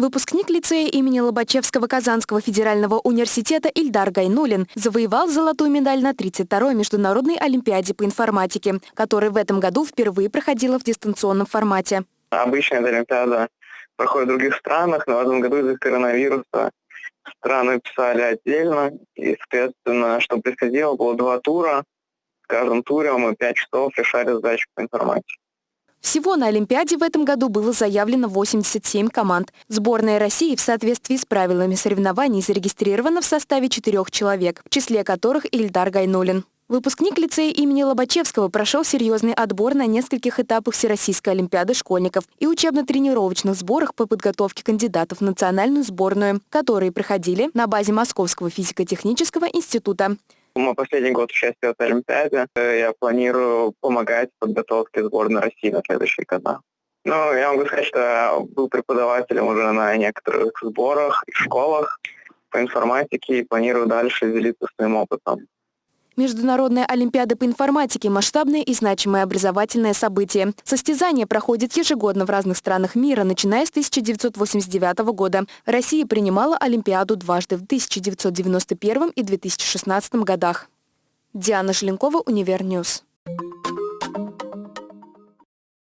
Выпускник лицея имени Лобачевского Казанского федерального университета Ильдар Гайнулин завоевал золотую медаль на 32-й международной олимпиаде по информатике, которая в этом году впервые проходила в дистанционном формате. Обычно эта олимпиада проходит в других странах, но в этом году из-за коронавируса страны писали отдельно. И, соответственно, что происходило, было два тура. В каждом туре мы пять часов решали задачи по информатике. Всего на Олимпиаде в этом году было заявлено 87 команд. Сборная России в соответствии с правилами соревнований зарегистрирована в составе четырех человек, в числе которых Ильдар Гайнулин. Выпускник лицея имени Лобачевского прошел серьезный отбор на нескольких этапах Всероссийской Олимпиады школьников и учебно-тренировочных сборах по подготовке кандидатов в национальную сборную, которые проходили на базе Московского физико-технического института. Мой последний год участия в Олимпиаде. Я планирую помогать в подготовке сборной России на следующие года. Ну, я могу сказать, что был преподавателем уже на некоторых сборах и школах по информатике и планирую дальше делиться своим опытом. Международная Олимпиада по информатике – масштабное и значимое образовательное событие. Состязание проходит ежегодно в разных странах мира, начиная с 1989 года. Россия принимала Олимпиаду дважды в 1991 и 2016 годах. Диана Шленкова, Univer News.